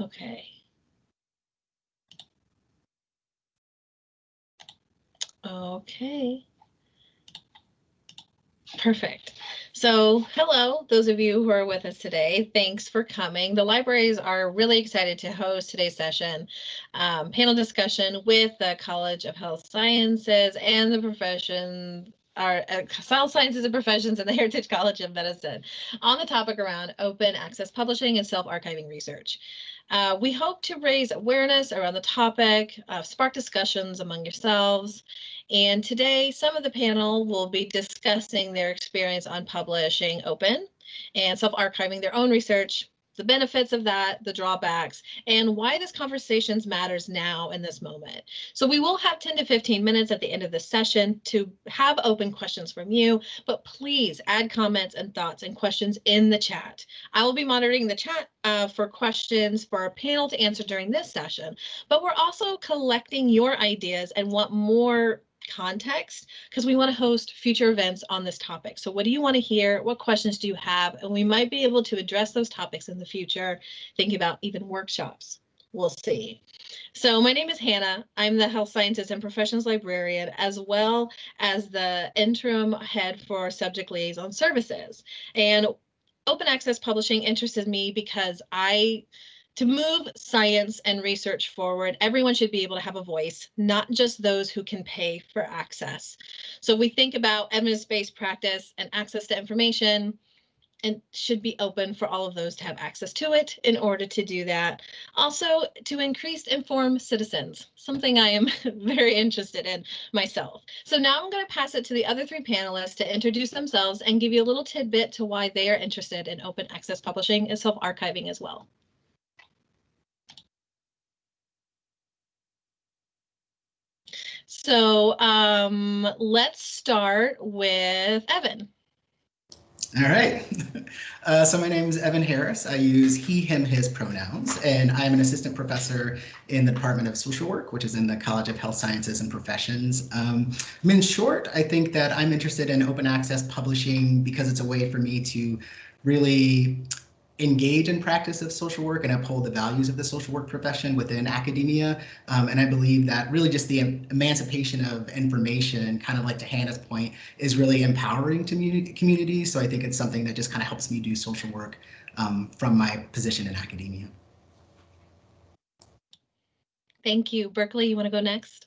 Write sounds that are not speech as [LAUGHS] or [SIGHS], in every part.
Okay. Okay. Perfect. So, hello, those of you who are with us today. Thanks for coming. The libraries are really excited to host today's session, um, panel discussion with the College of Health Sciences and the profession our uh, Health Sciences and Professions and the Heritage College of Medicine on the topic around open access publishing and self-archiving research. Uh, we hope to raise awareness around the topic, uh, spark discussions among yourselves, and today, some of the panel will be discussing their experience on publishing open and self-archiving their own research, the benefits of that, the drawbacks, and why this conversation matters now in this moment. So we will have 10 to 15 minutes at the end of the session to have open questions from you, but please add comments and thoughts and questions in the chat. I will be monitoring the chat uh, for questions for our panel to answer during this session, but we're also collecting your ideas and want more context because we want to host future events on this topic. So what do you want to hear? What questions do you have? And we might be able to address those topics in the future, thinking about even workshops. We'll see. So my name is Hannah. I'm the Health Sciences and Professions Librarian, as well as the interim head for Subject Liaison Services. And open access publishing interested me because I to move science and research forward, everyone should be able to have a voice, not just those who can pay for access. So we think about evidence-based practice and access to information and should be open for all of those to have access to it in order to do that. Also to increase informed citizens, something I am [LAUGHS] very interested in myself. So now I'm going to pass it to the other three panelists to introduce themselves and give you a little tidbit to why they are interested in open access publishing and self-archiving as well. So um, let's start with Evan. All right. [LAUGHS] Uh, so my name is Evan Harris. I use he, him, his pronouns, and I'm an assistant professor in the Department of Social Work, which is in the College of Health Sciences and Professions. Um, in short, I think that I'm interested in open access publishing because it's a way for me to really engage in practice of social work and uphold the values of the social work profession within academia. Um, and I believe that really just the emancipation of information, kind of like to Hannah's point, is really empowering to communities. So I think it's something that just kind of helps me do social work um, from my position in academia. Thank you. Berkeley, you want to go next?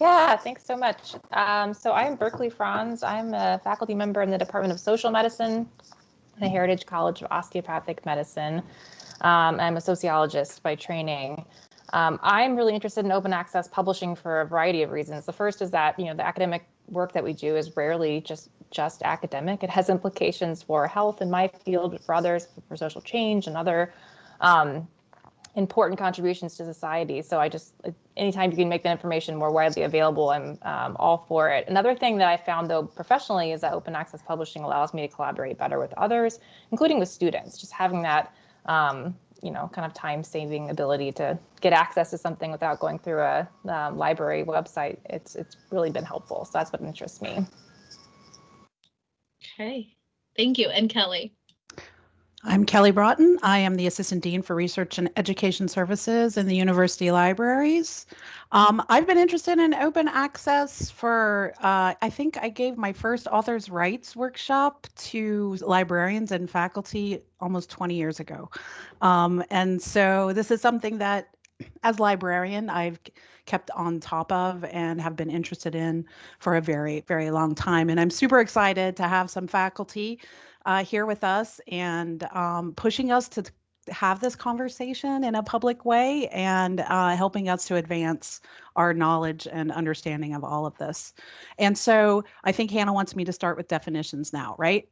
Yeah, thanks so much. Um, so I'm Berkeley Franz. I'm a faculty member in the Department of Social Medicine, the Heritage College of Osteopathic Medicine. Um, I'm a sociologist by training. Um, I'm really interested in open access publishing for a variety of reasons. The first is that you know the academic work that we do is rarely just just academic. It has implications for health in my field, for others, for social change and other um, important contributions to society. So I just, anytime you can make that information more widely available, I'm um, all for it. Another thing that I found though professionally is that open access publishing allows me to collaborate better with others, including with students, just having that, um, you know, kind of time saving ability to get access to something without going through a um, library website. It's, it's really been helpful. So that's what interests me. Okay, thank you. And Kelly. I'm Kelly Broughton. I am the Assistant Dean for Research and Education Services in the University Libraries. Um, I've been interested in open access for, uh, I think I gave my first author's rights workshop to librarians and faculty almost 20 years ago. Um, and so this is something that, as librarian, I've kept on top of and have been interested in for a very, very long time. And I'm super excited to have some faculty uh, here with us and um, pushing us to have this conversation in a public way and uh, helping us to advance our knowledge and understanding of all of this. And so I think Hannah wants me to start with definitions now, right?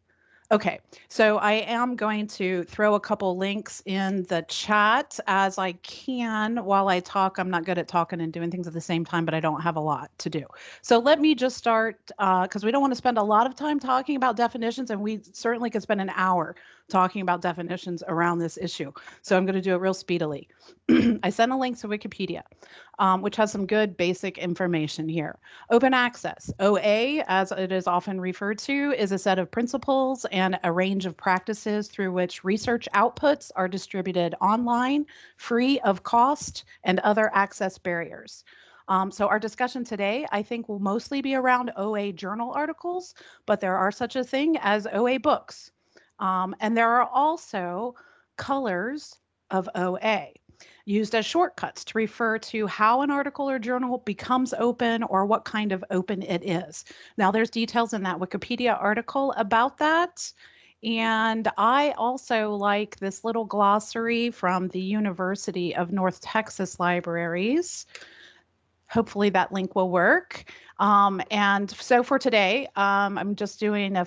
Okay, so I am going to throw a couple links in the chat as I can while I talk. I'm not good at talking and doing things at the same time, but I don't have a lot to do. So let me just start because uh, we don't want to spend a lot of time talking about definitions, and we certainly could spend an hour talking about definitions around this issue. So I'm going to do it real speedily. [CLEARS THROAT] I sent a link to Wikipedia, um, which has some good basic information here. Open access, OA, as it is often referred to, is a set of principles and a range of practices through which research outputs are distributed online, free of cost and other access barriers. Um, so our discussion today, I think, will mostly be around OA journal articles, but there are such a thing as OA books. Um, and there are also colors of OA used as shortcuts to refer to how an article or journal becomes open or what kind of open it is. Now, there's details in that Wikipedia article about that. And I also like this little glossary from the University of North Texas Libraries. Hopefully that link will work. Um, and so for today, um, I'm just doing a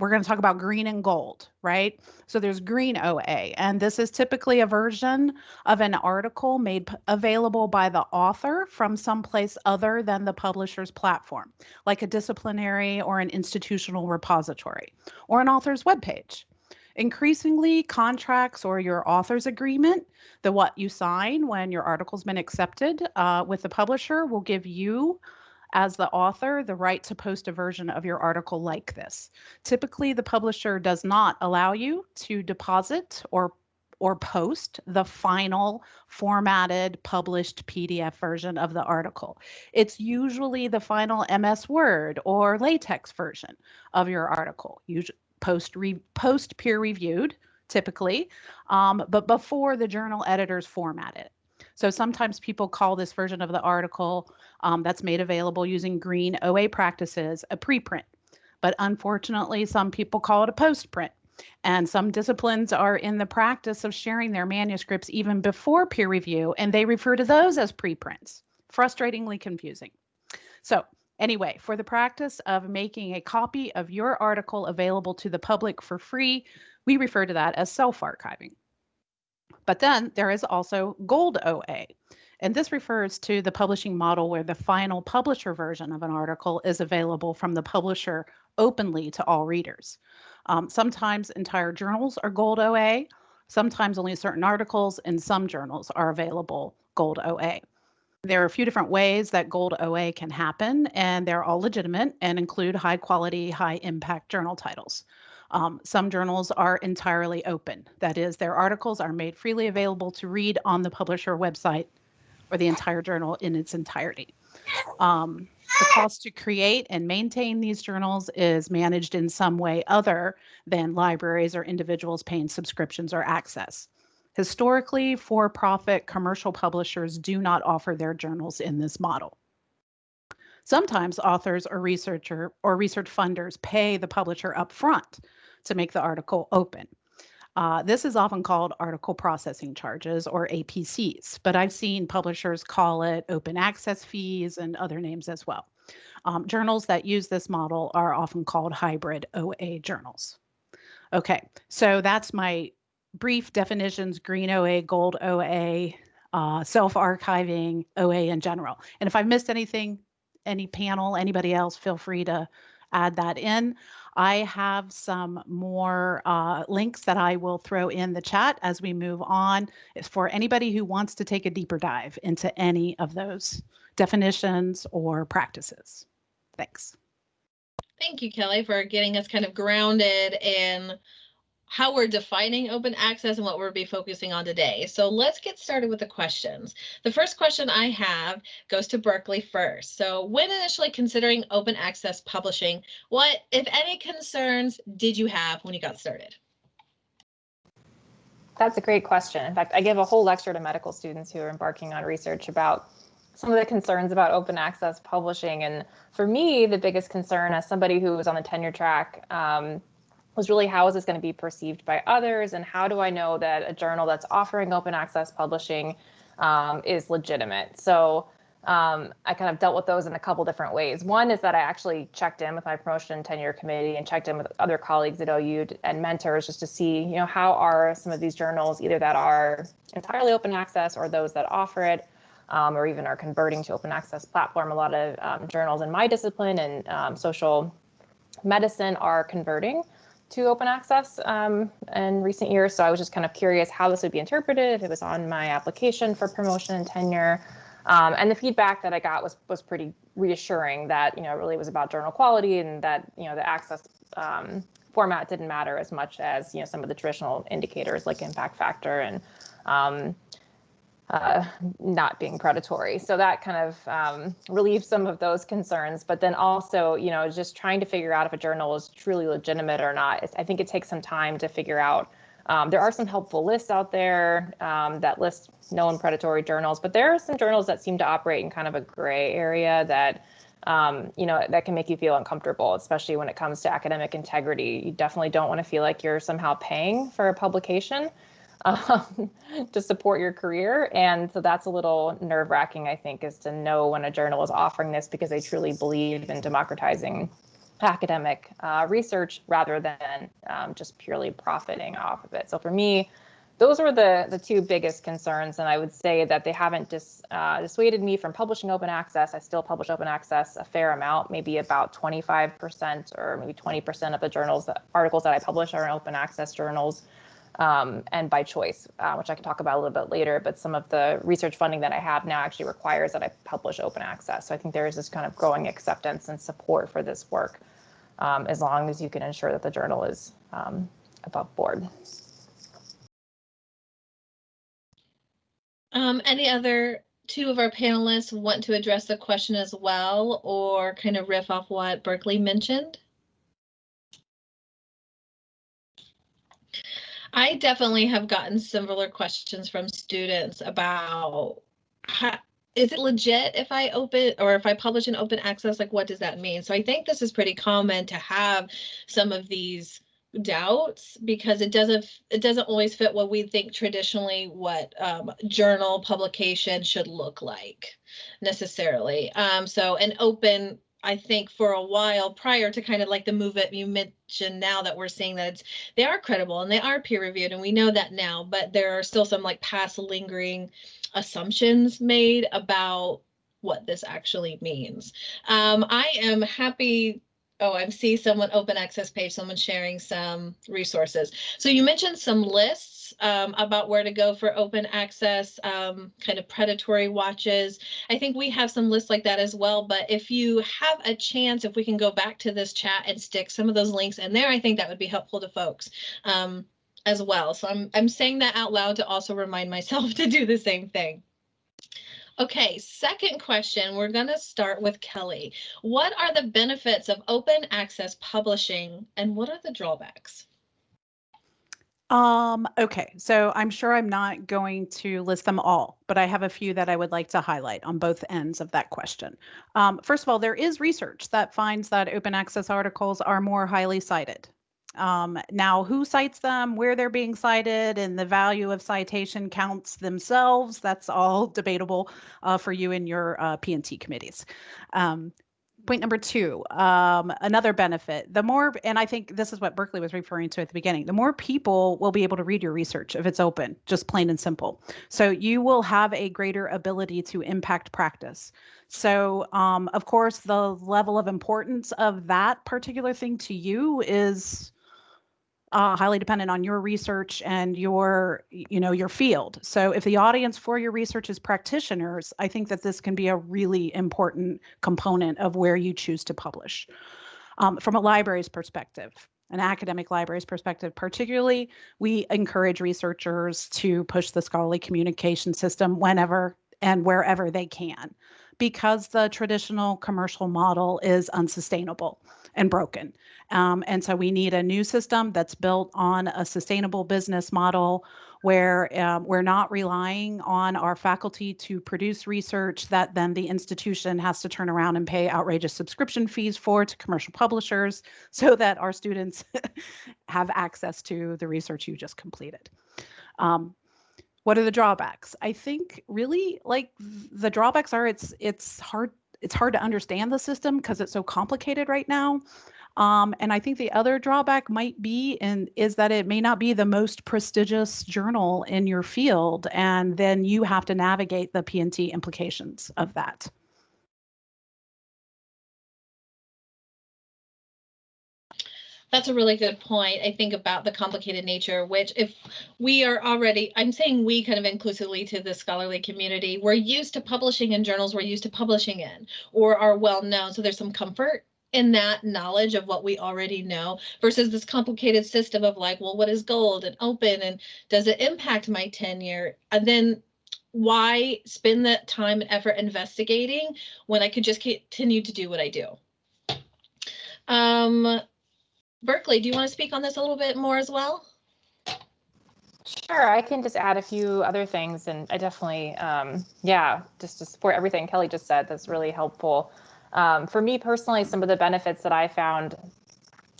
we're going to talk about green and gold, right? So there's green OA, and this is typically a version of an article made available by the author from someplace other than the publisher's platform, like a disciplinary or an institutional repository, or an author's webpage. Increasingly, contracts or your author's agreement, the what you sign when your article's been accepted uh, with the publisher, will give you as the author the right to post a version of your article like this. Typically, the publisher does not allow you to deposit or or post the final formatted published PDF version of the article. It's usually the final MS Word or LaTeX version of your article, usually post re- post peer reviewed typically, um, but before the journal editors format it. So sometimes people call this version of the article um, that's made available using green OA practices a preprint. But unfortunately, some people call it a postprint. And some disciplines are in the practice of sharing their manuscripts even before peer review, and they refer to those as preprints. Frustratingly confusing. So, anyway, for the practice of making a copy of your article available to the public for free, we refer to that as self archiving. But then there is also Gold OA. And this refers to the publishing model where the final publisher version of an article is available from the publisher openly to all readers. Um, sometimes entire journals are Gold OA, sometimes only certain articles, and some journals are available Gold OA. There are a few different ways that Gold OA can happen, and they're all legitimate and include high quality, high impact journal titles. Um, some journals are entirely open. That is, their articles are made freely available to read on the publisher website or the entire journal in its entirety. Um, the cost to create and maintain these journals is managed in some way other than libraries or individuals paying subscriptions or access. Historically, for profit commercial publishers do not offer their journals in this model. Sometimes authors or researcher or research funders pay the publisher upfront to make the article open. Uh, this is often called article processing charges or APCs, but I've seen publishers call it open access fees and other names as well. Um, journals that use this model are often called hybrid OA journals. Okay, so that's my brief definitions green OA, gold OA, uh, self archiving, OA in general. And if I missed anything, any panel, anybody else, feel free to add that in. I have some more uh, links that I will throw in the chat as we move on. For anybody who wants to take a deeper dive into any of those definitions or practices. Thanks. Thank you, Kelly, for getting us kind of grounded in how we're defining open access and what we'll be focusing on today. So let's get started with the questions. The first question I have goes to Berkeley first. So when initially considering open access publishing, what, if any, concerns did you have when you got started? That's a great question. In fact, I give a whole lecture to medical students who are embarking on research about some of the concerns about open access publishing. And for me, the biggest concern as somebody who was on the tenure track um, was really how is this going to be perceived by others and how do I know that a journal that's offering open access publishing um, is legitimate? So um, I kind of dealt with those in a couple different ways. One is that I actually checked in with my promotion and tenure committee and checked in with other colleagues at OU and mentors just to see, you know, how are some of these journals either that are entirely open access or those that offer it, um, or even are converting to open access platform. A lot of um, journals in my discipline and um, social medicine are converting to open access um, in recent years. So I was just kind of curious how this would be interpreted it was on my application for promotion and tenure. Um, and the feedback that I got was was pretty reassuring that you know it really was about journal quality and that you know the access um, format didn't matter as much as you know some of the traditional indicators like impact factor and um, uh, not being predatory. So that kind of um, relieves some of those concerns. But then also, you know, just trying to figure out if a journal is truly legitimate or not. I think it takes some time to figure out. Um, there are some helpful lists out there um, that list known predatory journals, but there are some journals that seem to operate in kind of a gray area that um, you know, that can make you feel uncomfortable, especially when it comes to academic integrity. You definitely don't want to feel like you're somehow paying for a publication um, [LAUGHS] to support your career. And so that's a little nerve wracking, I think, is to know when a journal is offering this because they truly believe in democratizing academic uh, research rather than um, just purely profiting off of it. So for me, those were the, the two biggest concerns. And I would say that they haven't dis, uh, dissuaded me from publishing open access. I still publish open access a fair amount, maybe about 25% or maybe 20% of the journals, articles that I publish are in open access journals. Um, and by choice, uh, which I can talk about a little bit later. But some of the research funding that I have now actually requires that I publish open access. So I think there is this kind of growing acceptance and support for this work, um, as long as you can ensure that the journal is um, above board. Um, any other two of our panelists want to address the question as well, or kind of riff off what Berkeley mentioned? I definitely have gotten similar questions from students about how, is it legit if I open or if I publish an open access, like what does that mean? So I think this is pretty common to have some of these doubts because it doesn't it doesn't always fit what we think traditionally what um, journal publication should look like necessarily. Um, so an open I think for a while prior to kind of like the movement you mentioned now that we're seeing that it's they are credible and they are peer reviewed and we know that now, but there are still some like past lingering assumptions made about what this actually means. Um, I am happy Oh, I see someone open access page, someone sharing some resources. So you mentioned some lists um, about where to go for open access, um, kind of predatory watches. I think we have some lists like that as well. But if you have a chance, if we can go back to this chat and stick some of those links in there, I think that would be helpful to folks um, as well. So I'm, I'm saying that out loud to also remind myself [LAUGHS] to do the same thing. Okay, second question, we're going to start with Kelly. What are the benefits of open access publishing and what are the drawbacks? Um, okay, so I'm sure I'm not going to list them all, but I have a few that I would like to highlight on both ends of that question. Um, first of all, there is research that finds that open access articles are more highly cited. Um, now, who cites them, where they're being cited, and the value of citation counts themselves, that's all [LAUGHS] debatable uh, for you and your uh, P&T committees. Point number two, um, another benefit, the more, and I think this is what Berkeley was referring to at the beginning, the more people will be able to read your research if it's open, just plain and simple. So you will have a greater ability to impact practice. So, um, of course, the level of importance of that particular thing to you is uh, highly dependent on your research and your you know your field. So if the audience for your research is practitioners i think that this can be a really important component of where you choose to publish um, from a library's perspective an academic library's perspective. Particularly we encourage researchers to push the scholarly communication system whenever and wherever they can because the traditional commercial model is unsustainable and broken. Um, and so we need a new system that's built on a sustainable business model where um, we're not relying on our faculty to produce research that then the institution has to turn around and pay outrageous subscription fees for to commercial publishers [LAUGHS] so that our students [LAUGHS] have access to the research you just completed. Um, what are the drawbacks? I think really like the drawbacks are it's it's hard it's hard to understand the system because it's so complicated right now. Um, and I think the other drawback might be and is that it may not be the most prestigious journal in your field, and then you have to navigate the P&T implications of that. That's a really good point. I think about the complicated nature, which if we are already, I'm saying we kind of inclusively to the scholarly community, we're used to publishing in journals we're used to publishing in or are well known. So there's some comfort in that knowledge of what we already know versus this complicated system of like, well, what is gold and open and does it impact my tenure? And then why spend that time and effort investigating when I could just continue to do what I do? Um, Berkeley, do you want to speak on this a little bit more as well? Sure, I can just add a few other things, and I definitely, um, yeah, just to support everything Kelly just said, that's really helpful. Um, for me personally, some of the benefits that I found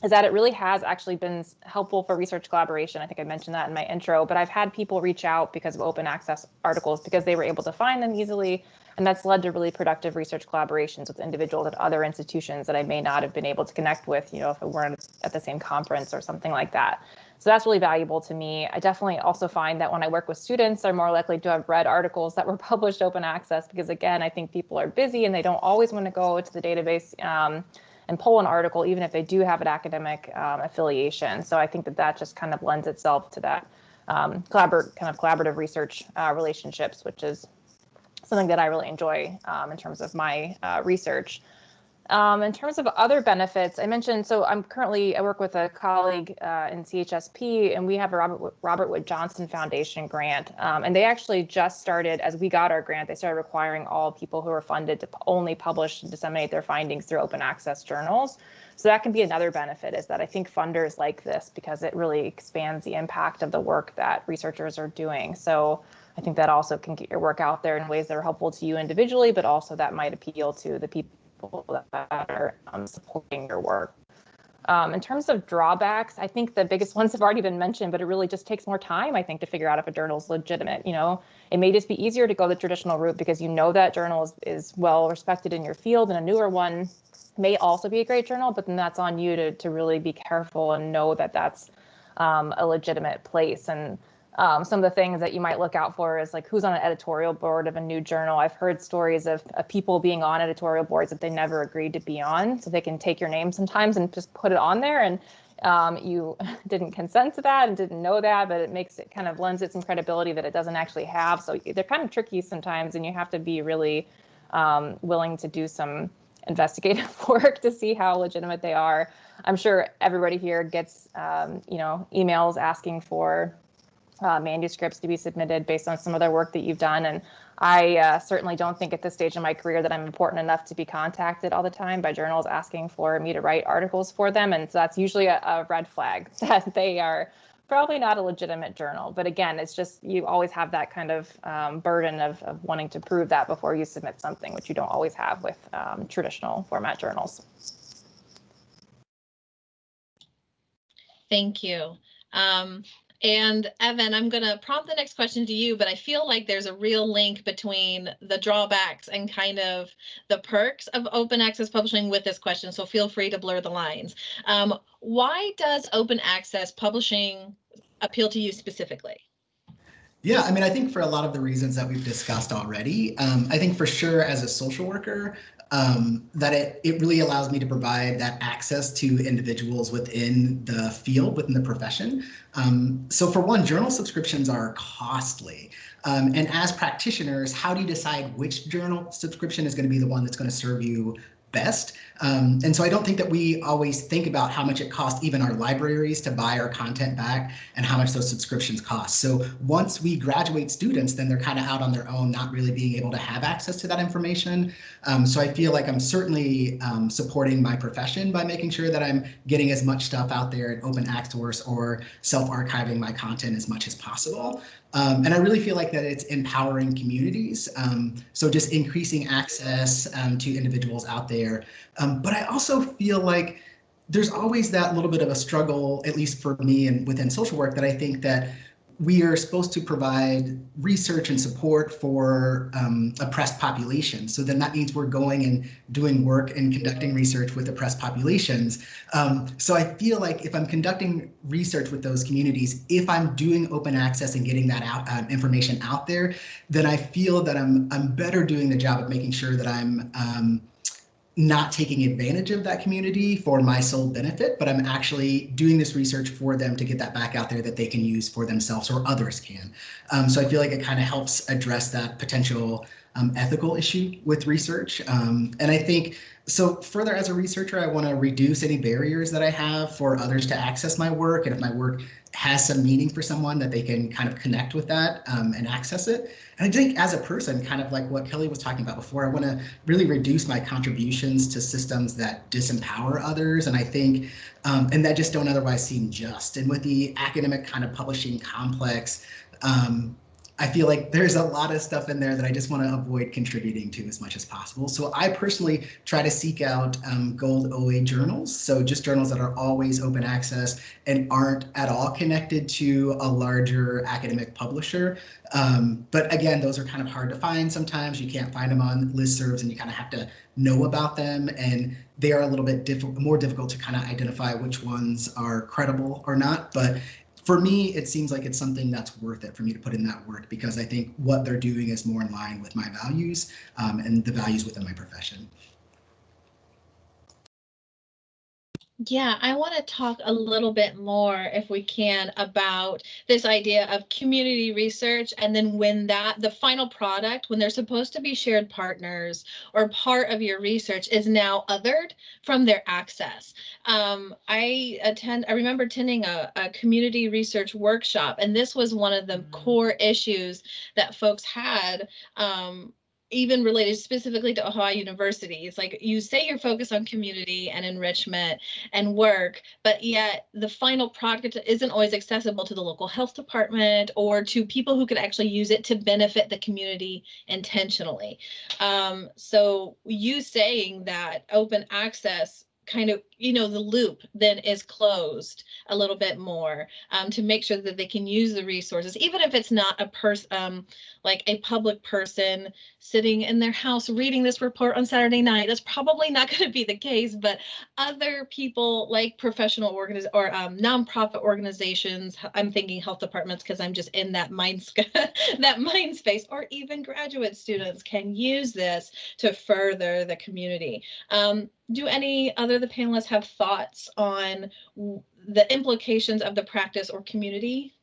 is that it really has actually been helpful for research collaboration. I think I mentioned that in my intro, but I've had people reach out because of open access articles because they were able to find them easily. And that's led to really productive research collaborations with individuals at other institutions that I may not have been able to connect with, you know, if we weren't at the same conference or something like that. So that's really valuable to me. I definitely also find that when I work with students, they're more likely to have read articles that were [LAUGHS] published open access because again, I think people are busy and they don't always want to go to the database um, and pull an article, even if they do have an academic um, affiliation. So I think that that just kind of lends itself to that um, collaborative kind of collaborative research uh, relationships, which is something that I really enjoy um, in terms of my uh, research. Um, in terms of other benefits, I mentioned, so I'm currently, I work with a colleague uh, in CHSP and we have a Robert, Robert Wood Johnson Foundation grant. Um, and they actually just started, as we got our grant, they started requiring all people who are funded to only publish and disseminate their findings through open access journals. So that can be another benefit is that I think funders like this because it really expands the impact of the work that researchers are doing. So I think that also can get your work out there in ways that are helpful to you individually, but also that might appeal to the people that are um, supporting your work. Um, in terms of drawbacks, I think the biggest [LAUGHS] ones have already been mentioned, but it really just takes more time, I think, to figure out if a journal is legitimate. You know, it may just be easier to go the traditional route because you know that journal is, is well respected in your field, and a newer one may also be a great journal, but then that's on you to, to really be careful and know that that's um, a legitimate place. And um, some of the things that you might look out for is like who's on an editorial board of a new journal. I've heard stories of, of, people being on editorial boards that they never agreed to be on, so they can take your name sometimes and just put it on there, and um, you [LAUGHS] didn't consent to that and didn't know that, but it makes it kind of lends it some credibility that it doesn't actually have. So they're kind of tricky sometimes, and you have to be really um, willing to do some investigative [LAUGHS] work to see how legitimate they are. I'm sure everybody here gets, um, you know, emails asking for uh, manuscripts to be submitted based on some of the work that you've done. And I uh, certainly don't think at this stage in my career that I'm important enough to be contacted all the time by journals asking for me to write articles for them. And so that's usually a, a red flag [LAUGHS] that they are probably not a legitimate journal. But again, it's just you always have that kind of um, burden of, of wanting to prove that before you submit something, which you don't always have with um, traditional format journals. Thank you. Um, and Evan, I'm going to prompt the next question to you, but I feel like there's a real link between the drawbacks and kind of the perks of open access publishing with this question. So feel free to blur the lines. Um, why does open access publishing appeal to you specifically? Yeah, I mean, I think for a lot of the reasons that we've discussed already, um, I think for sure as a social worker, um, that it, it really allows me to provide that access to individuals within the field, within the profession. Um, so for one, journal subscriptions are costly. Um, and as practitioners, how do you decide which journal subscription is going to be the one that's going to serve you best. Um, and so I don't think that we always think about how much it costs even our libraries to buy our content back and how much those subscriptions cost. So once we graduate students, then they're kind of out on their own, not really being able to have access to that information. Um, so I feel like I'm certainly um, supporting my profession by making sure that I'm getting as much stuff out there in open access or self-archiving my content as much as possible. Um, and I really feel like that it's empowering communities. Um, so just increasing access um, to individuals out there. Um, but I also feel like there's always that little bit of a struggle, at least for me and within social work, that I think that we are supposed to provide research and support for um, oppressed populations. So then that means we're going and doing work and conducting research with oppressed populations. Um, so I feel like if I'm conducting research with those communities, if I'm doing open access and getting that out uh, information out there, then I feel that I'm I'm better doing the job of making sure that I'm um, not taking advantage of that community for my sole benefit, but I'm actually doing this research for them to get that back out there that they can use for themselves or others can. Um, so I feel like it kind of helps address that potential um, ethical issue with research. Um, and I think so further as a researcher, I want to reduce any barriers that I have for others to access my work. And if my work has some meaning for someone that they can kind of connect with that um, and access it. And I think as a person, kind of like what Kelly was talking about before, I want to really reduce my contributions to systems that disempower others. And I think, um, and that just don't otherwise seem just. And with the academic kind of publishing complex, um, I feel like there's a lot of stuff in there that I just want to avoid contributing to as much as possible. So I personally try to seek out um, gold OA journals. So just journals that are always open access and aren't at all connected to a larger academic publisher. Um, but again, those are kind of hard to find sometimes. You can't find them on listservs and you kind of have to know about them. And they are a little bit diff more difficult to kind of identify which ones are credible or not. But for me, it seems like it's something that's worth it for me to put in that work because I think what they're doing is more in line with my values um, and the values within my profession. Yeah, I want to talk a little bit more, if we can, about this idea of community research and then when that the final product, when they're supposed to be shared partners or part of your research is now othered from their access. Um, I attend, I remember attending a, a community research workshop, and this was one of the mm -hmm. core issues that folks had um, even related specifically to Ohio University. It's like you say you're focused on community and enrichment and work, but yet the final product isn't always accessible to the local health department or to people who could actually use it to benefit the community intentionally. Um, so you saying that open access kind of, you know, the loop then is closed a little bit more um, to make sure that they can use the resources, even if it's not a person, um, like a public person sitting in their house reading this report on Saturday night. That's probably not [LAUGHS] going to be the case, but other people like professional organiz or um, nonprofit organizations, I'm thinking health departments because I'm just in that mind [LAUGHS] that mind space, or even graduate students can use this to further the community. Um, do any other the panelists have thoughts on the implications of the practice or community?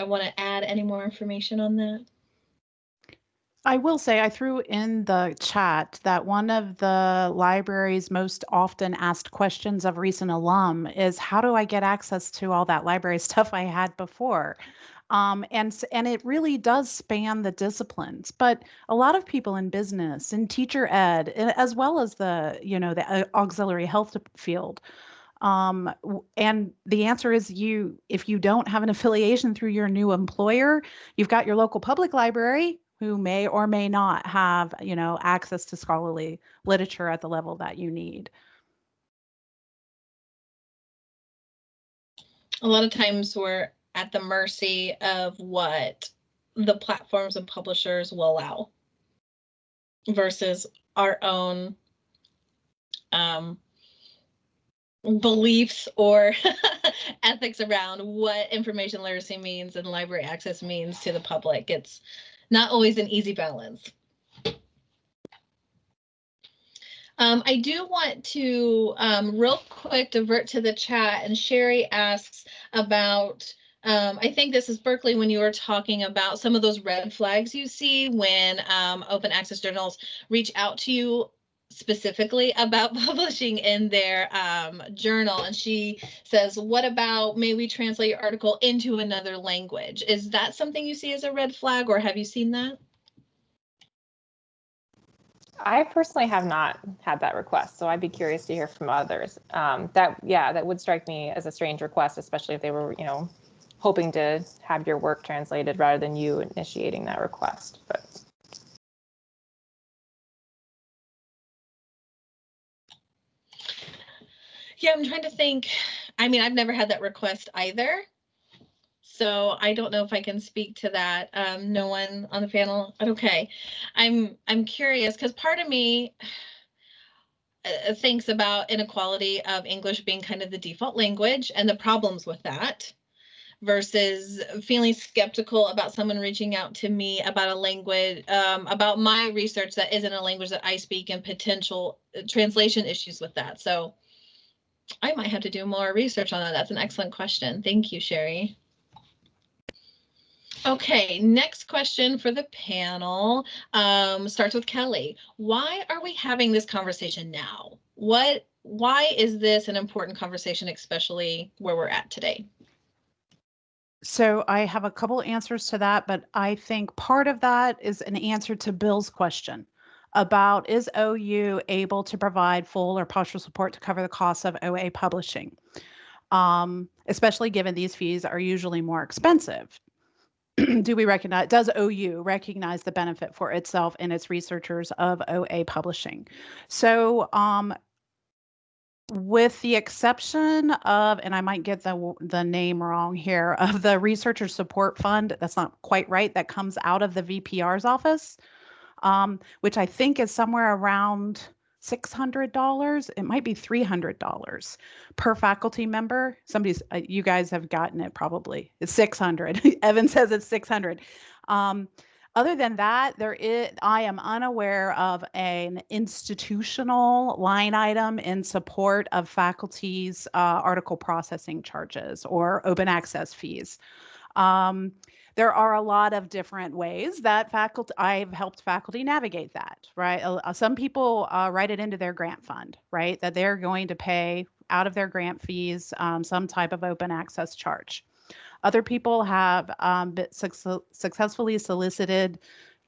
I want to add any more information on that. I will say I threw in the chat that one of the library's most often asked questions of recent alum is how do I get access to all that library [LAUGHS] stuff I had before? Um, and and it really does span the disciplines but a lot of people in business and teacher ed as well as the you know the auxiliary health field um, and the answer is you if you don't have an affiliation through your new employer you've got your local public library who may or may not have you know access to scholarly literature at the level that you need. A lot of times we're at the mercy of what the platforms and publishers will allow versus our own um, beliefs or [LAUGHS] ethics around what information literacy means and library access means to the public. It's not always an easy balance. Um, I do want to um, real quick divert to the chat and Sherry asks about um, I think this is Berkeley when you were talking about some of those red flags you see when um, open access journals reach out to you specifically about [LAUGHS] publishing in their um, journal. And she says, what about may we translate your article into another language? Is that something you see as a red flag or have you seen that? I personally have not had that request, so I'd be curious to hear from others. Um, that, yeah, that would strike me as a strange request, especially if they were, you know, hoping to have your work translated rather than you initiating that request. But yeah, I'm trying to think. I mean, I've never had that request either. So I don't know if I can speak to that. Um, no one on the panel. Okay, I'm I'm curious because part of me uh, thinks about inequality of English being kind of the default language and the problems with that versus feeling skeptical about someone reaching out to me about a language, um, about my research that isn't a language that I speak and potential uh, translation issues with that. So I might have to do more research on that. That's an excellent question. Thank you, Sherry. Okay, next question for the panel um, starts with Kelly. Why are we having this conversation now? What, why is this an important conversation, especially where we're at today? So I have a couple answers to that, but I think part of that is an answer to Bill's question about is OU able to provide full or partial support to cover the costs of OA publishing, um, especially given these fees are usually more expensive. [CLEARS THROAT] Do we recognize, does OU recognize the benefit for itself and its researchers of OA publishing? So um, with the exception of, and I might get the the name wrong here, of the Researcher Support Fund. That's not quite right. That comes out of the VPR's office, um, which I think is somewhere around six hundred dollars. It might be three hundred dollars per faculty member. Somebody's, uh, you guys have gotten it probably. It's six hundred. [LAUGHS] Evan says it's six hundred. Um, other than that, there is, I am unaware of an institutional line item in support of faculty's uh, article processing charges or open access fees. Um, there are a lot of different ways that faculty I've helped faculty navigate that, right? Uh, some people uh, write it into their grant fund, right? That they're going to pay out of their grant fees um, some type of open access charge. Other people have um, su successfully solicited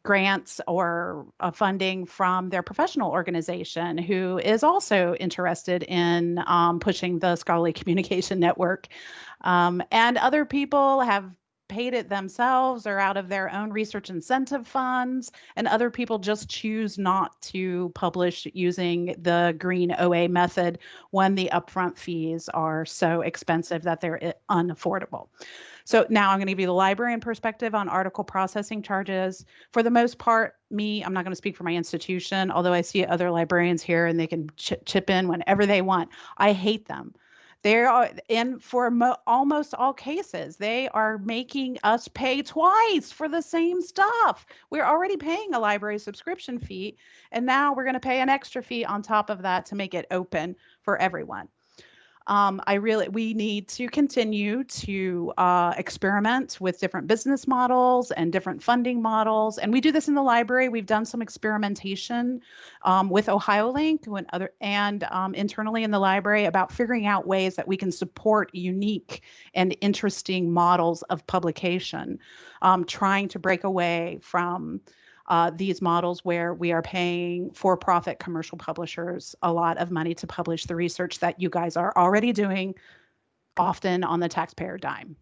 grants or uh, funding from their professional organization who is also interested in um, pushing the scholarly [LAUGHS] communication network. Um, and other people have paid it themselves or out of their own research incentive funds, and other people just choose not to publish using the green OA method when the upfront fees are so expensive that they're eh, unaffordable. So now I'm going to give you the librarian perspective on article processing charges. For the most part, me, I'm not going to speak for my institution, although I see other librarians here and they can ch chip in whenever they want. I hate them. They are, and for mo- almost all cases, they are making us pay twice for the same stuff. We're already paying a library subscription fee, and now we're going to pay an extra fee on top of that to make it open for everyone um, I really we need to continue to uh, experiment with different business models and different funding models, and we do this in the library. We've done some experimentation um, with OhioLink and other and um, internally in the library about figuring out ways that we can support unique and interesting models of publication, um, trying to break away from uh, these models where we are paying for profit commercial publishers a lot of money to publish the research that you guys are already doing, often on the taxpayer dime.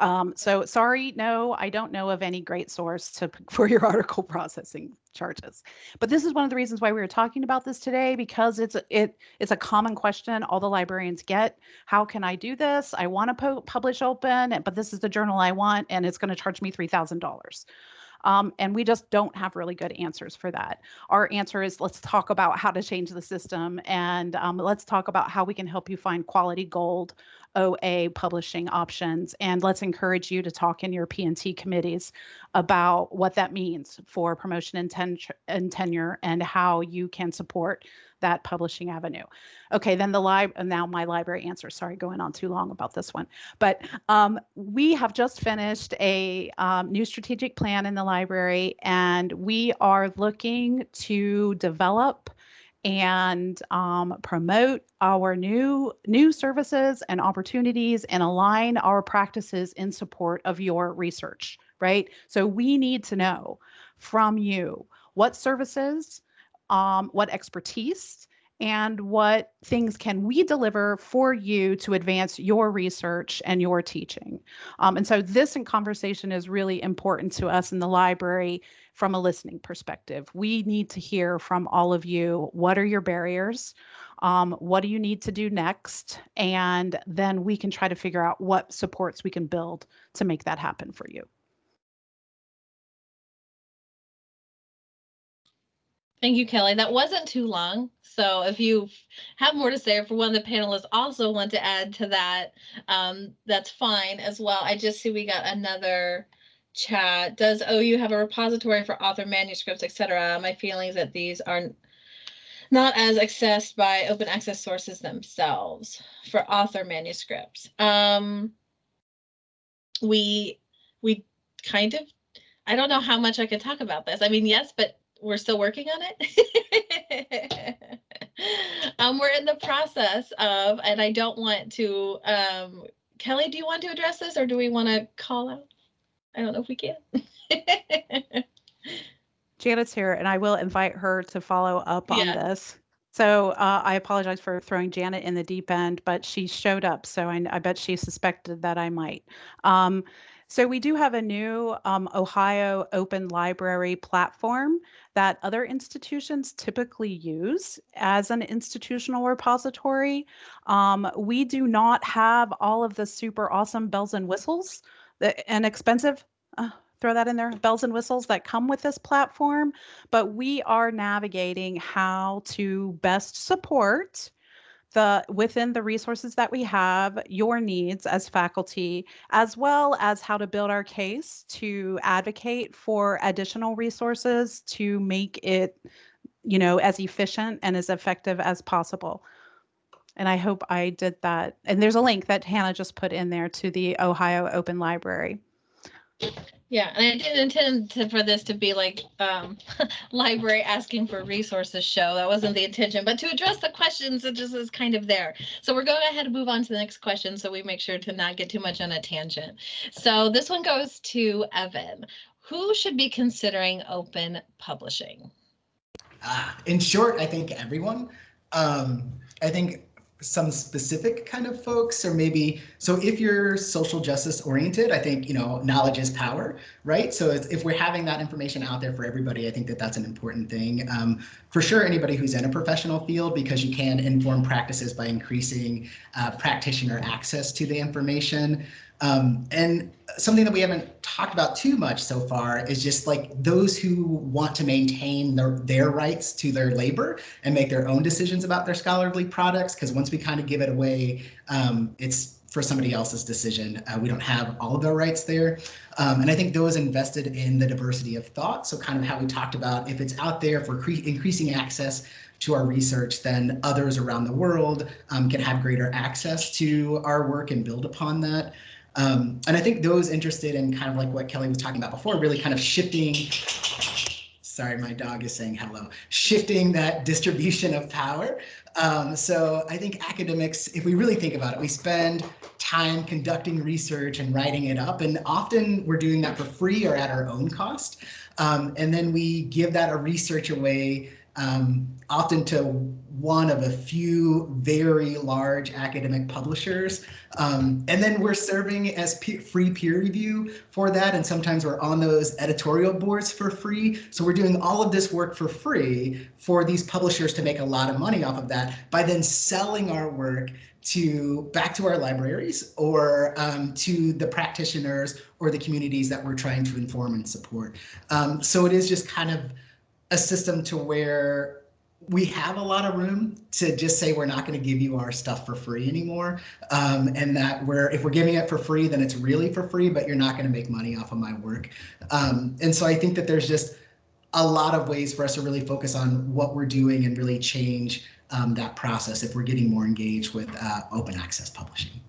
Um, so sorry, no, I don't know of any great source to [LAUGHS] for your article processing charges. But this is one of the reasons why we were talking about this today because it's it it's a common question all the librarians get. How can I do this? I want to publish open, but this is the journal I want, and it's going to charge me three thousand dollars. Um, and we just don't have really good answers for that. Our answer is let's talk about how to change the system and um, let's talk about how we can help you find quality gold OA publishing options. And let's encourage you to talk in your P&T committees about what that means for promotion and, ten and tenure and how you can support that publishing avenue. Okay, then the lib now my library answer. Sorry, going on too long about this one. But um, we have just finished a um, new strategic plan in the library, and we are looking to develop and um, promote our new new services and opportunities and align our practices in support of your research right? So we need to know from you what services um, what expertise and what things can we deliver for you to advance your research and your teaching. Um, and so this in conversation is really important to us in the library from a listening perspective. We need to hear from all of you. What are your barriers? Um, what do you need to do next? And then we can try to figure out what supports we can build to make that happen for you. Thank you, Kelly. That wasn't too long. So if you have more to say, for one of the panelists also want to add to that, um, that's fine as well. I just see we got another chat. Does OU have a repository for author manuscripts, etc.? My feelings that these are not not as accessed by open access sources themselves for author manuscripts. Um, we we kind of, I don't know how much I could talk about this. I mean, yes, but we're still working on it. [LAUGHS] um, we're in the process of, and I don't want to, um, Kelly, do you want to address this or do we want to call out? I don't know if we can. [LAUGHS] Janet's here, and I will invite her to follow up on Yeah. this. So uh, I apologize for throwing Janet in the deep end, but she showed up, so I, I bet she suspected that I might. Um, so we do have a new um, Ohio Open Library platform that other institutions typically use as an institutional repository. Um, we do not have all of the super awesome bells and whistles that, and expensive. Uh, throw that in there bells and whistles that come with this platform but we are navigating how to best support the within the resources that we have your needs as faculty as well as how to build our case to advocate for additional resources to make it you know as efficient and as effective as possible. And i hope i did that. And there's a link that hannah just put in there to the ohio open library Yeah, and I didn't intend to, for this to be like um, [LAUGHS] library asking for resources show. That wasn't the intention, but to address the questions that just is kind of there. So we're going ahead and move on to the next question so we make sure to not get too much on a tangent. So this one goes to Evan. Who should be considering open publishing? Ah, in short, I think everyone. Um, I think some specific kind of folks or maybe so if you're social justice oriented i think you know knowledge is power right? So if, we're having that information out there for everybody i think that that's an important thing. Um, for sure anybody who's in a professional field because you can inform practices by increasing uh, practitioner access to the information um, and something that we haven't talked about too much so far is just like those who want to maintain their, their rights to their labor and make their own decisions about their scholarly products. Because once we kind of give it away, um, it's for somebody else's decision. Uh, we don't have all of their rights there. Um, and I think those invested in the diversity of thought. So kind of how we talked about if it's out there for increasing access to our research, then others around the world um, can have greater access to our work and build upon that. Um, and I think those interested in kind of like what Kelly was talking about before, really kind of shifting. Sorry, my dog is saying hello. Shifting that distribution of power. Um, so I think academics, if we really think about it, we spend time conducting research and writing it up, and often we're doing that for free or at our own cost. Um, and then we give that a research away um, often to one of a few very large academic publishers. Um, and then we're serving as free peer review for that. And sometimes we're on those editorial boards for free. So we're doing all of this work for free for these publishers to make a lot of money off of that by then selling our work to back to our libraries or um, to the practitioners or the communities that we're trying to inform and support. Um, so it is just kind of a system to where we have a lot of room to just say we're not going to give you our stuff for free anymore. Um, and that we're if we're giving it for free then it's really for free but you're not going to make money off of my work. Um, and so i think that there's just a lot of ways for us to really focus on what we're doing and really change um, that process if we're getting more engaged with uh, open access publishing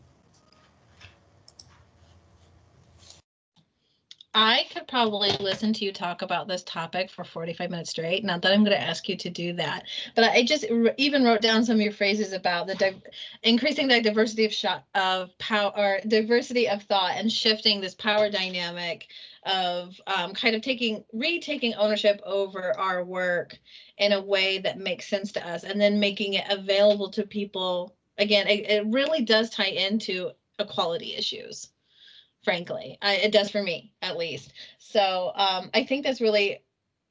I could probably listen to you talk about this topic for 45 minutes straight. Not that I'm going to ask you to do that, but I just even wrote down some of your phrases about the increasing the diversity of shot of power or diversity of thought and shifting this power dynamic of um, kind of taking retaking ownership over our work in a way that makes sense to us and then making it available to people. Again, it, it really does tie into equality issues frankly. I, it does for me, at least. So um, I think that's really,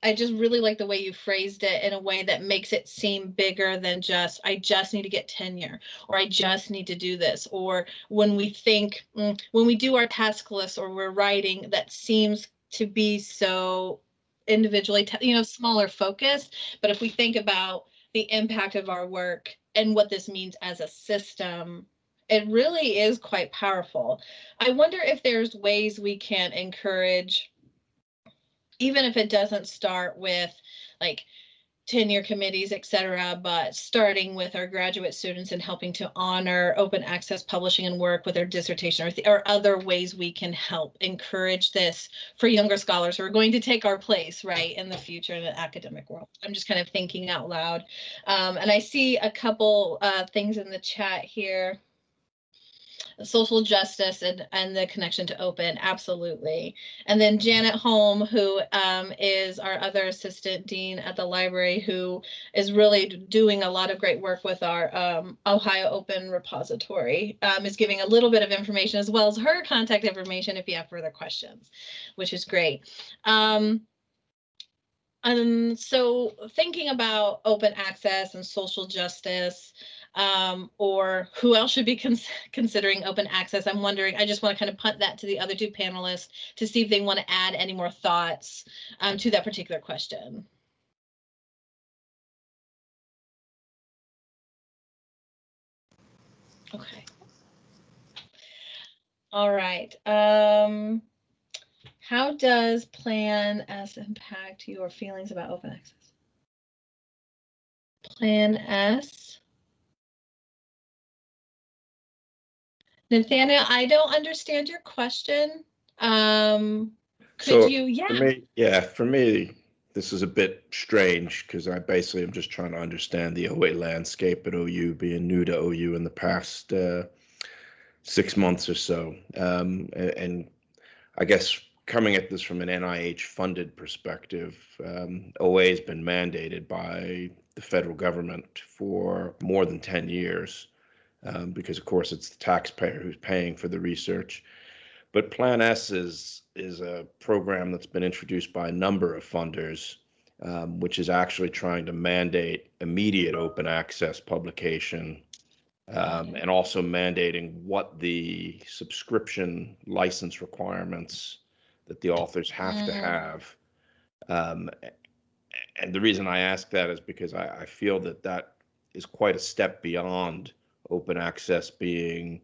I just really like the way you phrased it in a way that makes it seem bigger than just, I just need to get tenure, or I just need to do this. Or when we think, mm, when we do our task list or we're writing, that seems to be so individually, you know, smaller focus. But if we think about the impact of our work and what this means as a system, it really is quite powerful. I wonder if there's ways we can encourage, even if it doesn't start with like tenure committees, et cetera, but starting with our graduate students and helping to honor open access publishing and work with their dissertation or, or other ways we can help encourage this for younger scholars who are going to take our place, right, in the future in the academic world. I'm just kind of thinking out loud. Um, and I see a couple uh, things in the chat here social justice and, and the connection to open, absolutely. And then Janet Holm, who um, is our other assistant dean at the library, who is really doing a lot of great work with our um, Ohio Open repository, um, is giving a little bit of information as well as her contact information if you have further questions, which is great. Um, and so thinking about open access and social justice, um, or who else should be cons considering open access. I'm wondering, I just want to kind of punt that to the other two panelists to see if they want to add any more thoughts um, to that particular question. Okay. All right. Um, how does Plan S impact your feelings about open access? Plan S. Nathaniel, I don't understand your question. Um, So, could you, yeah, For me, yeah, for me, this is a bit strange because I basically am just trying to understand the OA landscape at OU, being new to OU in the past uh, six months or so. Um, and, I guess coming at this from an NIH funded perspective, um, OA has been mandated by the federal government for more than 10 years um, because, of course, it's the taxpayer who's paying for the research. But Plan S is is a program that's been introduced by a number of funders, um, which is actually trying to mandate immediate open access publication, um, and also mandating what the subscription license requirements that the authors have to Mm. have. Um, and the reason I ask that is because I, I feel that that is quite a step beyond open access being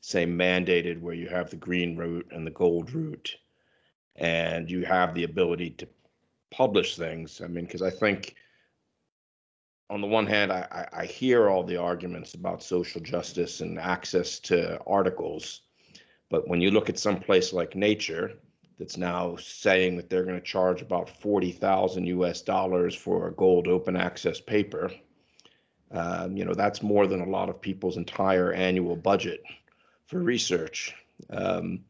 say mandated where you have the green route and the gold route and you have the ability to publish things. I mean because i think on the one hand I, I hear all the arguments about social justice and access to articles but when you look at some place like nature that's now saying that they're going to charge about 40,000 US dollars for a gold open access paper um, you know that's more than a lot of people's entire annual budget for research. Um,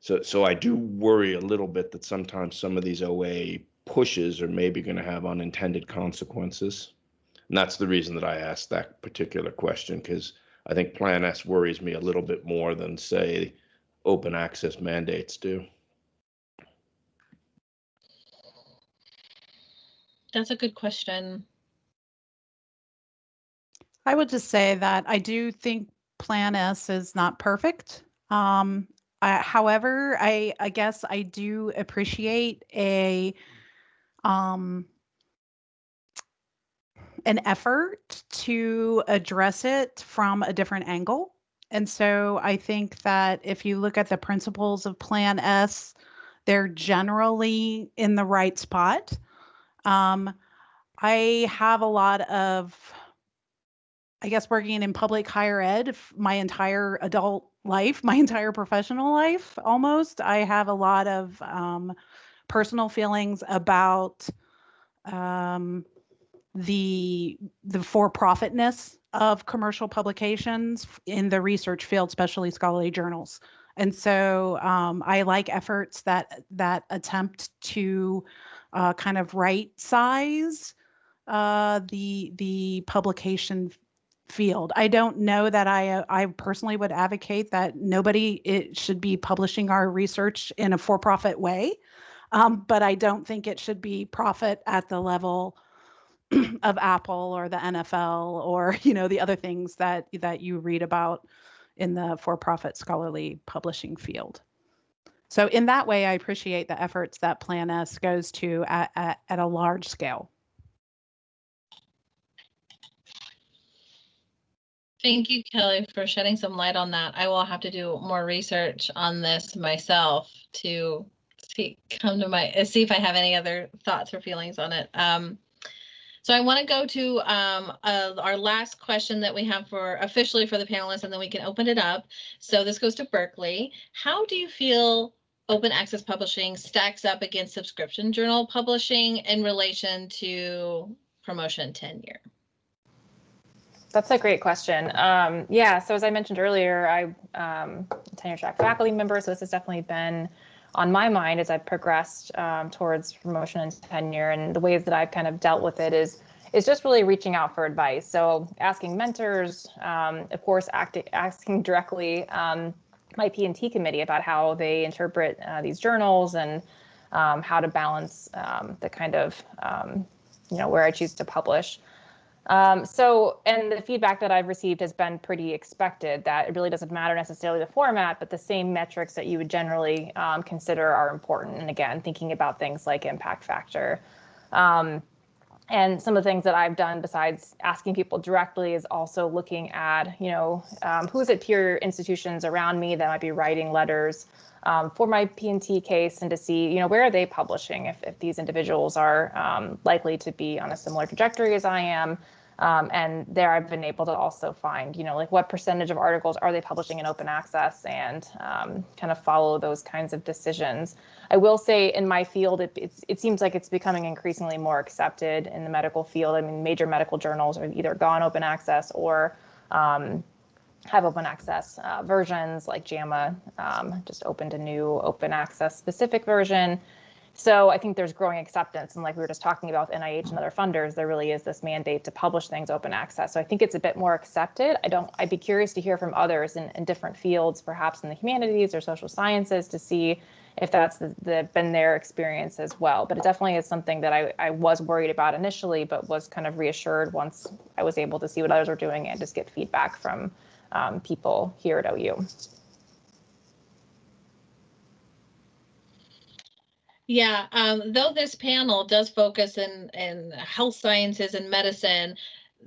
so, so I do worry a little bit that sometimes some of these OA pushes are maybe going to have unintended consequences. And that's the reason that I asked that particular question, because I think Plan S worries me a little bit more than, say, open access mandates do. that's a good question. I would just say that I do think Plan S is not perfect. Um, I, however, I I guess I do appreciate a um, an effort to address it from a different angle. And so I think that if you look at the principles of Plan S, they're generally in the right spot. Um, I have a lot of I guess working in public higher ed my entire adult life, [LAUGHS] my entire professional life almost. I have a lot of um, personal feelings about um, the the for-profitness of commercial publications in the research field, especially scholarly journals. And so um, I like efforts that that attempt to uh, kind of right size uh, the the publication field. I don't know that I uh, I personally would advocate that nobody it should be publishing our research in a for-profit way, um, but I don't think it should be profit at the level [CLEARS THROAT] of Apple or the NFL or [LAUGHS] you know the other things that that you read about in the for-profit scholarly publishing field. So in that way, I appreciate the efforts that Plan S goes to at, at, at a large scale. Thank you, Kelly, for shedding some light on that. I will have to do more research on this myself to see come to my uh, see if I have any other thoughts or feelings on it. Um, So I want to go to um, uh, our last question that we have for officially for the panelists, and then we can open it up. So this goes to Berkeley. How do you feel open access publishing stacks up against subscription journal publishing in relation to promotion tenure? That's a great question. Um, yeah, so as I mentioned earlier, I um, tenure track faculty member, so this has definitely been on my mind as I've progressed um, towards promotion and tenure. And the ways that I've kind of dealt with it is is just really reaching out for advice. So asking mentors, um, of course, asking directly um, my P&T committee about how they interpret uh, these journals and um, how to balance um, the kind of, um, you know, where I choose to publish. Um, so, and the feedback that I've received has been pretty expected that it really doesn't matter necessarily the format, but the same metrics that you would generally um, consider are important. And again, thinking about things like impact factor. Um, and some of the things that I've done besides asking people directly is also looking at, you know, um, who's at peer institutions around me that might be writing letters um, for my P&T case and to see, you know, where are they publishing if, if these individuals are um, likely to be on a similar trajectory as I am. Um, and there I've been able to also find, you know, like what percentage of articles are they publishing in open access and um, kind of follow those kinds of decisions. I will say in my field, it, it seems like it's becoming increasingly more accepted in the medical field. I mean, major medical journals are either gone open access or um, have open access uh, versions like JAMA um, just opened a new open access specific version. So I think there's growing acceptance. And like we were just talking about with NIH and other funders, there really is this mandate to publish things open access. So I think it's a bit more accepted. I don't, I'd be curious to hear from others in, in different fields, perhaps in the humanities or social sciences to see if that's the, the, been their experience as well. But it definitely is something that I, I was worried about initially, but was kind of reassured once I was able to see what others were doing and just get feedback from um, people here at OU. Yeah, um, though this panel does focus in, in health sciences and medicine,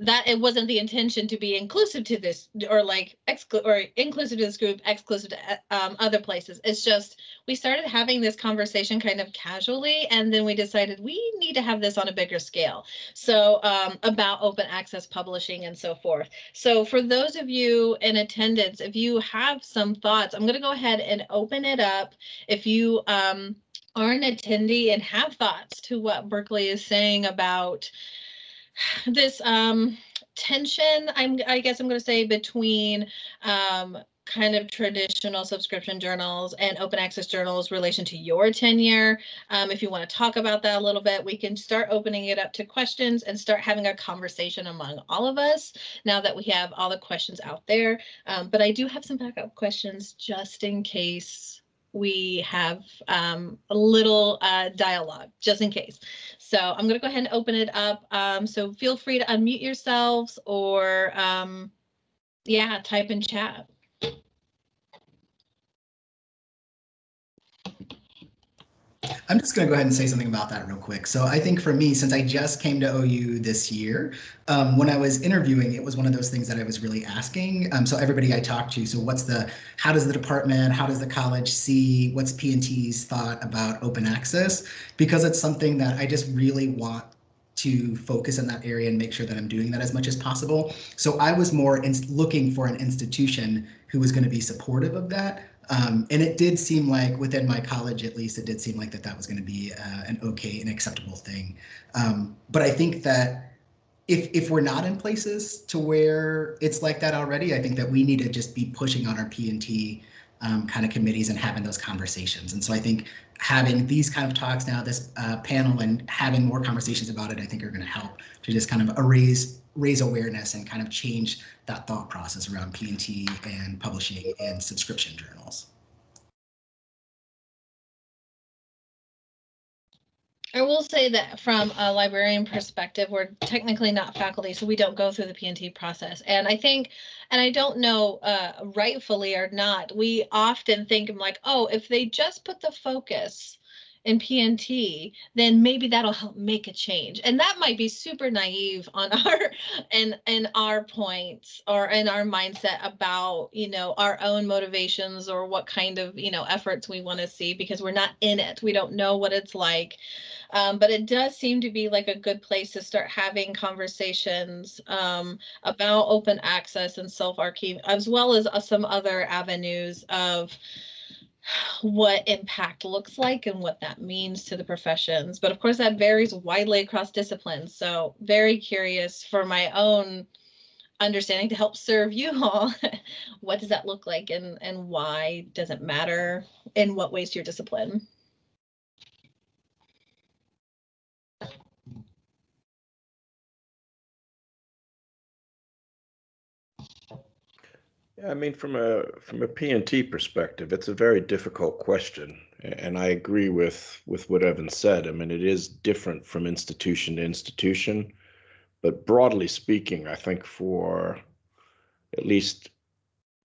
that it wasn't the intention to be inclusive to this or like exclu- or inclusive to this group, exclusive to um, other places. It's just we started having this conversation kind of casually, and then we decided we need to have this on a bigger scale. So um, about open access publishing and so forth. So for those of you in attendance, if you have some thoughts, I'm going to go ahead and open it up. If you um, are an attendee and have thoughts to what Berkeley is saying about [SIGHS] this um, tension, I'm, I guess I'm going to say between um, kind of traditional subscription journals and open access journals relation to your tenure. Um, if you want to talk about that a little bit, we can start opening it up to questions and start having a conversation among all of us now that we have all the questions out there. Um, but I do have some backup questions just in case we have um, a little uh, dialogue just in case. So I'm going to go ahead and open it up. Um, so feel free to unmute yourselves or um, yeah, type in chat. I'm just going to go ahead and say something about that real quick. So I think for me, since I just came to OU this year, um, when I was interviewing, it was one of those things that I was really asking. Um, so everybody I talked to, so what's the, how does the department, how does the college see, what's P&T's thought about open access? Because it's something that I just really want to focus in that area and make sure that I'm doing that as much as possible. So I was more looking for an institution who was going to be supportive of that um, and it did seem like within my college, at least, it did seem like that that was going to be uh, an okay and acceptable thing. Um, but I think that if if we're not in places to where it's like that already, I think that we need to just be pushing on our P and T um, kind of committees and having those conversations. And so I think having these kind of talks now, this uh, panel, and having more conversations about it, I think are going to help to just kind of erase raise awareness and kind of change that thought process around P&T and publishing and subscription journals. I will say that from a librarian perspective, we're technically not faculty, so we don't go through the P&T process. And I think, and I don't know uh, rightfully or not, we often think I'm like, oh, if they just put the focus in PNT, then maybe that'll help make a change. And that might be super naive on [LAUGHS] our and and our points or in our mindset about, you know, our own motivations or what kind of, you know, efforts we want to see because we're not in it. We don't know what it's like. Um, but it does seem to be like a good place to start having conversations um, about open access and self-archive, as well as uh, some other avenues of what impact looks like and what that means to the professions. But of course, that varies widely across disciplines. So very curious for my own understanding to help serve you all. [LAUGHS] what does that look like and, and why does it matter in what ways to your discipline? I mean, from a from a PNT perspective, it's a very difficult question, and I agree with with what Evan said. I mean, it is different from institution to institution, but broadly speaking, I think for at least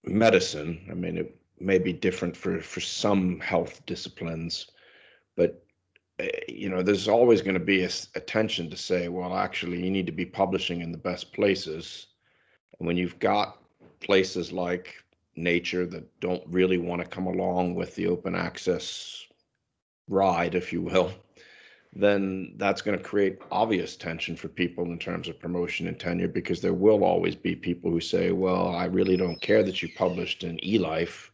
medicine, I mean, it may be different for for some health disciplines, but eh, you know, there's always going to be a, a tension to say, well, actually, you need to be publishing in the best places, and when you've got places like nature that don't really want to come along with the open access ride, if you will, then that's going to create obvious tension for people in terms of promotion and tenure because there will always be people who say, well, I really don't care that you published in eLife.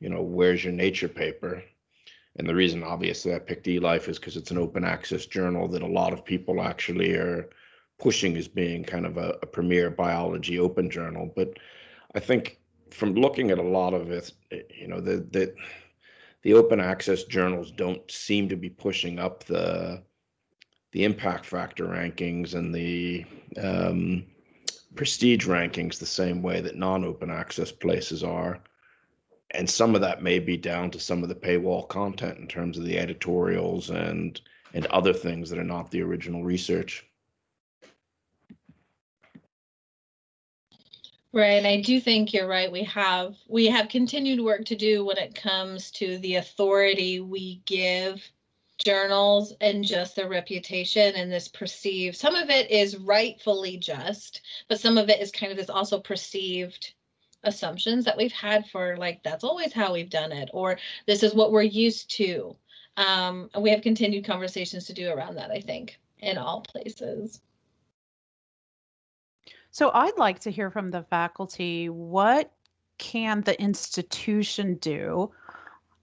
You know, where's your nature paper? And the reason, obviously, I picked eLife is because it's an open access journal that a lot of people actually are pushing as being kind of a, a premier biology open journal. But I think from looking at a lot of it, you know, the the the open access journals don't seem to be pushing up the the impact factor rankings and the um, prestige rankings the same way that non-open access places are. And some of that may be down to some of the paywall content in terms of the editorials and and other things that are not the original research. Right, and I do think you're right. We have we have continued work to do when it comes to the authority we give journals and just their reputation and this perceived. Some of it is rightfully just, but some of it is kind of this also perceived assumptions that we've had for like that's always how we've done it or this is what we're used to. Um, we have continued conversations to do around that, I think, in all places. So I'd like to hear from the faculty, what can the institution do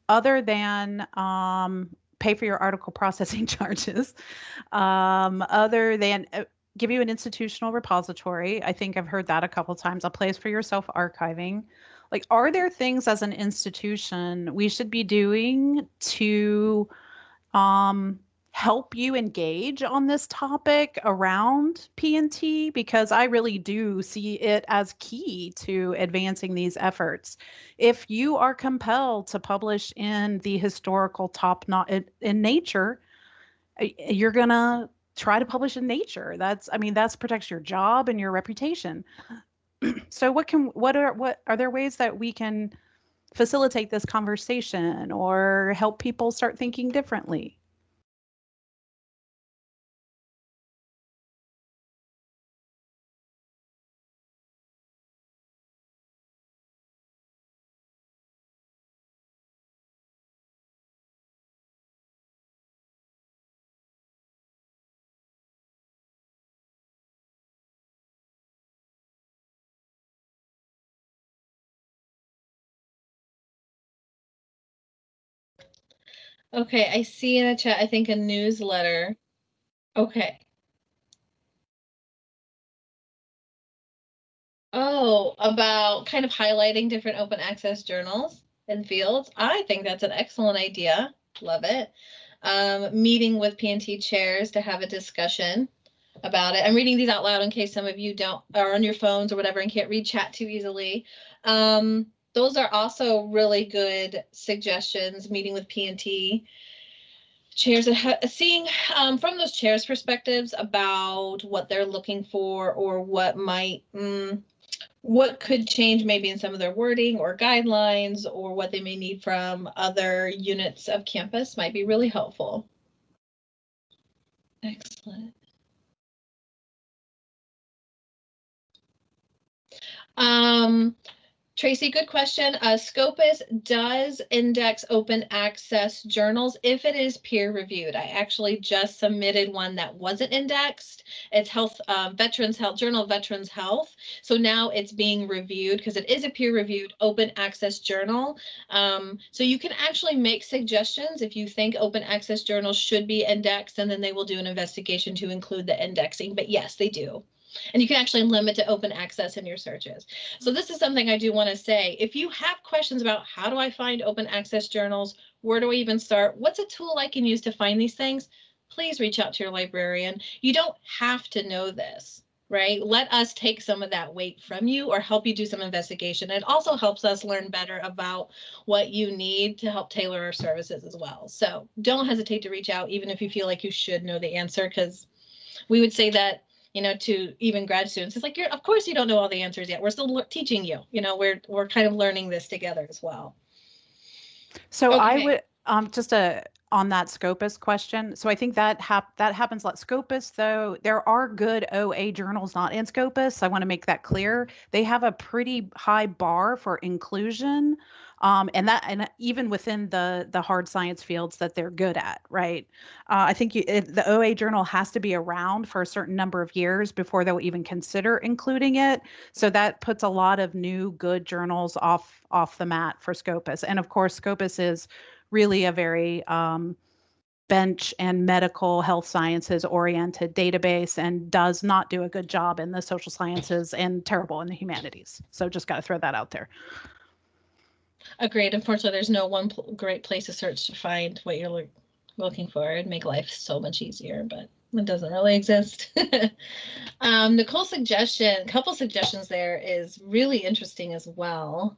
other than um, pay for your article [LAUGHS] processing charges, um, other than uh, give you an institutional repository. I think I've heard that a couple times, a place for yourself archiving. Like, are there things as an institution we should be doing to um, help you engage on this topic around PNT because I really do see it as key to advancing these efforts. If you are compelled to publish in the historical top not in, in nature, you're going to try to publish in nature. That's I mean that's protects your job and your reputation. [CLEARS THROAT] so what can what are what are there ways that we can facilitate this conversation or help people start thinking differently? Okay, I see in the chat, I think a newsletter. Okay. Oh, about kind of highlighting different open access journals and fields. I think that's an excellent idea. Love it. Um, meeting with PNT chairs to have a discussion about it. I'm reading these out loud in case some of you don't are on your phones or whatever and can't read chat too easily. Um, those are also really good suggestions, meeting with PNT chairs and seeing um, from those chairs perspectives about what they're looking for or what might mm, what could change maybe in some of their wording or guidelines or what they may need from other units of campus might be really helpful. Excellent. Um, Tracy, good question. Uh, Scopus does index open access journals if it is peer reviewed. I actually just submitted one that wasn't indexed. It's Health uh, Veterans Health Journal Veterans Health. So now it's being reviewed because it is a peer reviewed open access journal. Um, so you can actually make suggestions if you think open access journals should be indexed, and then they will do an investigation to include the indexing. But yes, they do. And you can actually limit to open access in your searches. So this is something I do want to say. If you have questions about how do I find open access journals, where do I even start? What's a tool I can use to find these things? Please reach out to your librarian. You don't have to know this, right? Let us take some of that weight from you or help you do some investigation. It also helps us learn better about what you need to help tailor our services as well. So don't hesitate to reach out, even if you feel like you should know the answer, because we would say that you know, to even grad students. It's like you're, of course, you don't know all the answers yet. We're still teaching you. You know, we're we're kind of learning this together as well. So okay. I would um just a on that Scopus question. So I think that hap- that happens a lot. Scopus, though, there are good OA journals not in Scopus. I want to make that clear. They have a pretty high bar for inclusion um, and that and even within the the hard science fields that they're good at right uh, i think you, it, the oa journal has to be around for a certain number of years before they'll even consider including it so that puts a lot of new good journals off off the mat for scopus and of course scopus is really a very um, bench and medical health sciences oriented database and does not do a good job in the social sciences and terrible in the humanities. So just got to throw that out there. Agreed. Unfortunately, there's no one great place to search to find what you're lo- looking for. It'd make life so much easier, but it doesn't really exist. [LAUGHS] um, Nicole's suggestion, a couple suggestions there is really interesting as well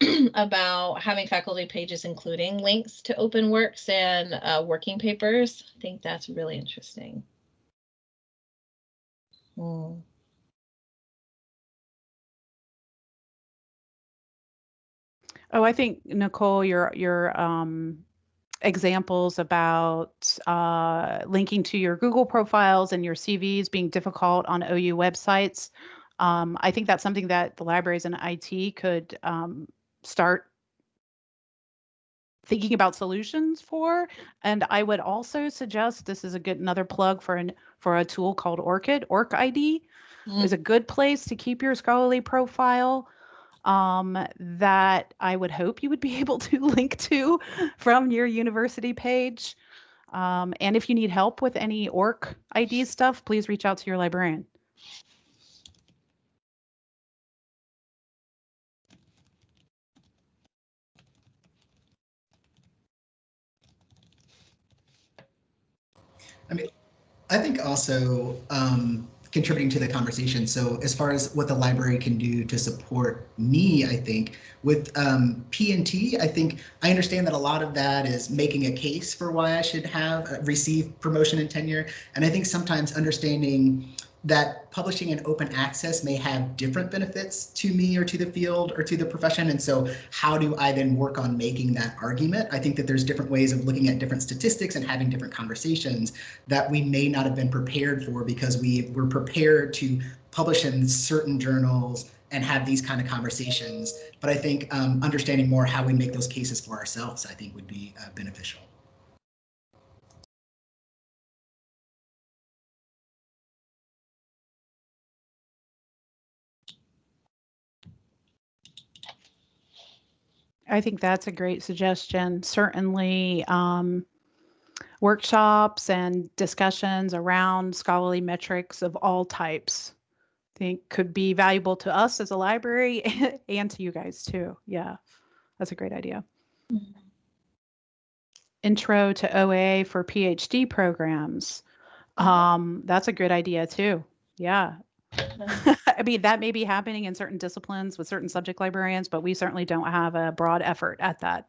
[CLEARS THROAT] about having faculty pages including links to open works and uh, working papers. I think that's really interesting. Hmm. Oh, I think Nicole, your your um, examples about uh, linking to your Google profiles and your CVs being difficult on OU websites. Um, I think that's something that the libraries and IT could um, start thinking about solutions for. And I would also suggest this is a good another plug for an for a tool called ORCID. ORCID mm. is a good place to keep your scholarly profile um, that I would hope you would be [LAUGHS] able to link to from your university page. Um, and if you need help with any ORC ID stuff, please reach out to your librarian. I mean, I think also um, contributing to the conversation. So as far as what the library can do to support me, I think with um, P&T, I think I understand that a lot of that is making a case for why I should have uh, receive promotion and tenure. And I think sometimes understanding that publishing in open access may have different benefits to me or to the field or to the profession. And so how do I then work on making that argument? I think that there's different ways of looking at different statistics and having different conversations that we may not have been prepared for because we were prepared to publish in certain journals and have these kind of conversations. But I think um, understanding more how we make those cases for ourselves, I think would be uh, beneficial. I think that's a great suggestion. Certainly, um, workshops and discussions around scholarly metrics of all types I think could be valuable to us as a library [LAUGHS] and to you guys too. Yeah, that's a great idea. Mm-hmm. Intro to OA for PhD programs. Um, that's a good idea too. Yeah, [LAUGHS] I mean, that may be happening in certain disciplines with certain subject librarians, but we certainly don't have a broad effort at that.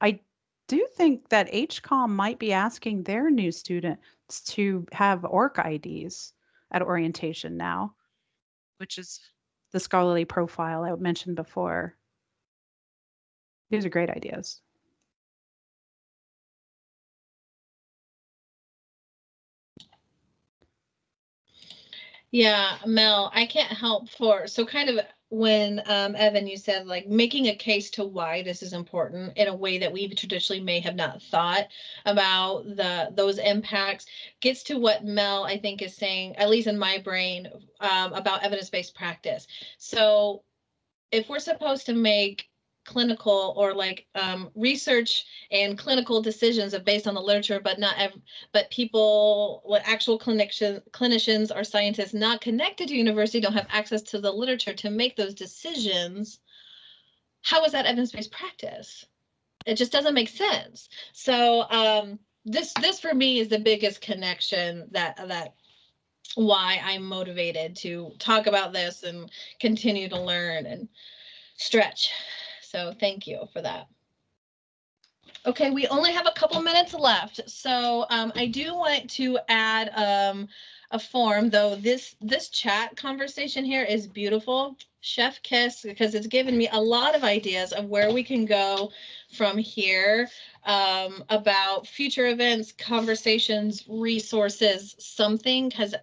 I do think that HCOM might be asking their new students to have ORCIDs at orientation now, which is the scholarly profile I mentioned before. These are great ideas. Yeah, Mel, I can't help for, so kind of when um, Evan, you said like making a case to why this is important in a way that we traditionally may have not thought about the those impacts gets to what Mel I think is saying, at least in my brain, um, about evidence-based practice. So if we're supposed to make clinical or like um, research and clinical decisions are based on the literature, but not but people, what actual clinicians, clinicians or scientists not connected to university don't have access to the literature to make those decisions. How is that evidence-based practice? It just doesn't make sense. So um, this this for me is the biggest connection that that why I'm motivated to talk about this and continue to learn and stretch. So thank you for that. Okay, we only have a couple minutes left, so um, I do want to add um, a form, though this this chat conversation here is beautiful. Chef kiss because it's given me a lot of ideas of where we can go from here um, about future events, conversations, resources, something because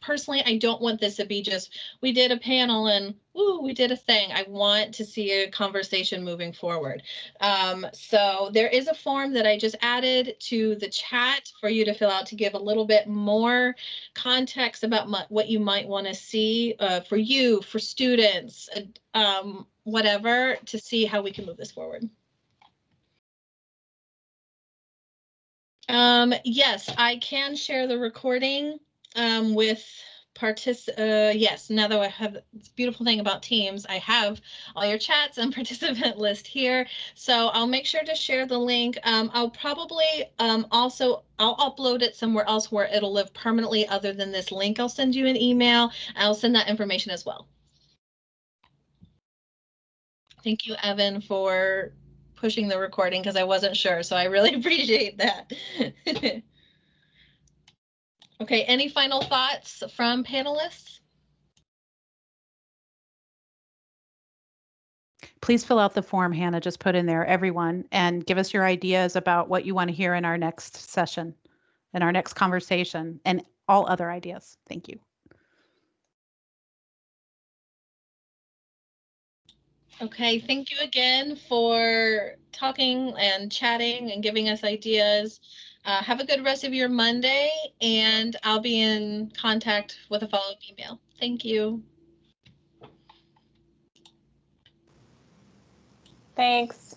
personally, I don't want this to be just, we did a panel and ooh, we did a thing. I want to see a conversation moving forward. Um, so there is a form that I just added to the chat for you to fill out to give a little bit more context about what you might want to see uh, for you, for students, uh, um, whatever, to see how we can move this forward. Um, yes, I can share the recording um, with partic uh, yes, now that I have this beautiful thing about Teams, I have all your chats and [LAUGHS] participant list here. So I'll make sure to share the link. Um, I'll probably um, also, I'll upload it somewhere else where it'll live permanently other than this link. I'll send you an email. I'll send that information as well. Thank you, Evan, for pushing the recording because I wasn't sure. So I really [LAUGHS] appreciate that. [LAUGHS] Okay, any final thoughts from panelists? Please fill out the form Hannah just put in there, everyone, and give us your ideas about what you want to hear in our next session, in our next conversation, and all other ideas. Thank you. Okay, thank you again for talking and chatting and giving us ideas. Uh, have a good rest of your Monday, and I'll be in contact with a follow-up email. Thank you. Thanks.